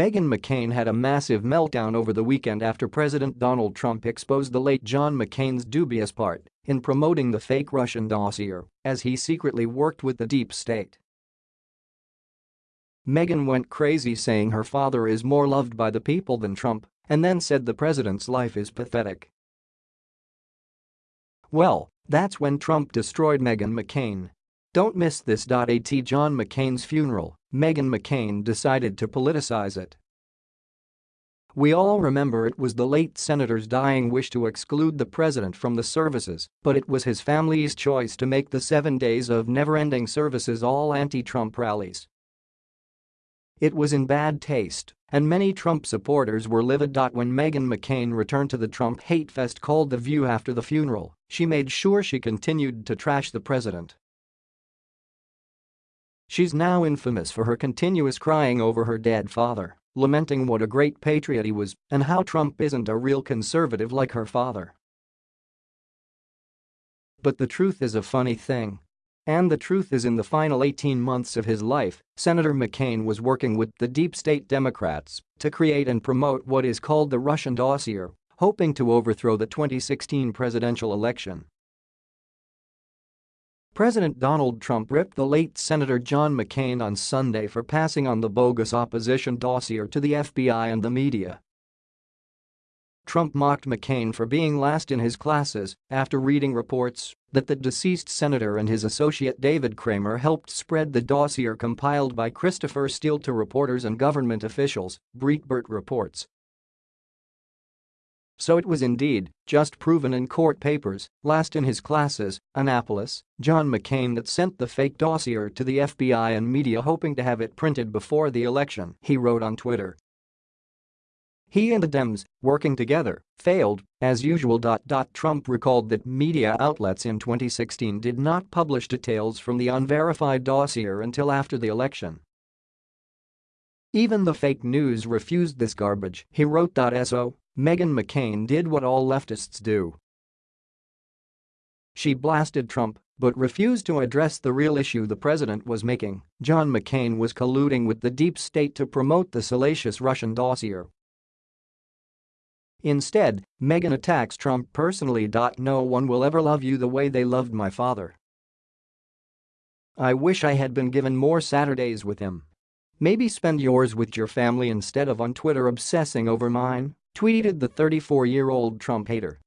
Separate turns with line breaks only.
Meghan McCain had a massive meltdown over the weekend after President Donald Trump exposed the late John McCain's dubious part in promoting the fake Russian dossier as he secretly worked with the deep state. Meghan went crazy saying her father is more loved by the people than Trump and then said the president's life is pathetic. Well, that's when Trump destroyed Meghan McCain. Don't miss this. At John McCain's funeral, Meghan McCain decided to politicize it. We all remember it was the late senator's dying wish to exclude the president from the services, but it was his family's choice to make the seven days of never-ending services all anti-Trump rallies. It was in bad taste, and many Trump supporters were livid. When Meghan McCain returned to the Trump hate fest called The View after the funeral, she made sure she continued to trash the president. She's now infamous for her continuous crying over her dead father, lamenting what a great patriot he was and how Trump isn't a real conservative like her father. But the truth is a funny thing. And the truth is in the final 18 months of his life, Senator McCain was working with the deep state Democrats to create and promote what is called the Russian dossier, hoping to overthrow the 2016 presidential election. President Donald Trump ripped the late Senator John McCain on Sunday for passing on the bogus opposition dossier to the FBI and the media. Trump mocked McCain for being last in his classes after reading reports that the deceased senator and his associate David Kramer helped spread the dossier compiled by Christopher Steele to reporters and government officials, Breitbart reports. So it was indeed just proven in court papers, last in his classes, Annapolis, John McCain that sent the fake dossier to the FBI and media hoping to have it printed before the election, he wrote on Twitter. He and the Dems, working together, failed, as usual. Trump recalled that media outlets in 2016 did not publish details from the unverified dossier until after the election. Even the fake news refused this garbage, he wrote. So, Meghan McCain did what all leftists do. She blasted Trump but refused to address the real issue the president was making. John McCain was colluding with the deep state to promote the salacious Russian dossier Instead, Meghan attacks Trump personally. No one will ever love you the way they loved my father. I wish I had been given more Saturdays with him. Maybe spend yours with your family instead of on Twitter obsessing over mine, tweeted the 34-year-old Trump hater.